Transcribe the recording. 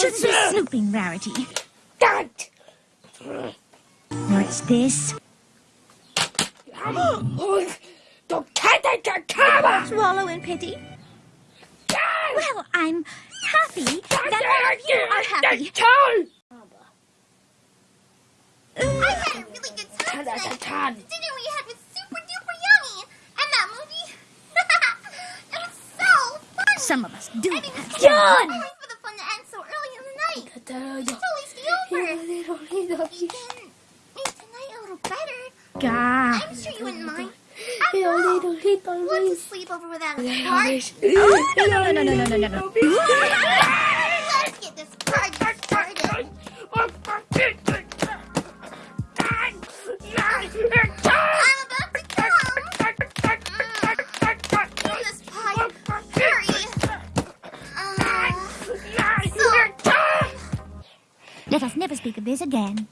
Shouldn't be snooping, Rarity. God. What's this? Don't cat that camera. Swallow in pity? Well, I'm happy that all you are happy. I had a really good time tonight. Dinner we had was super duper yummy. And that movie, it was so fun. Some of us do I mean, have night. It's always be over. You can make tonight a little better. Gah. I'm sure you wouldn't mind. After all, what's a sleepover without a spark? Oh, no, no, no, no, no, no, no, no. Let us never speak of this again.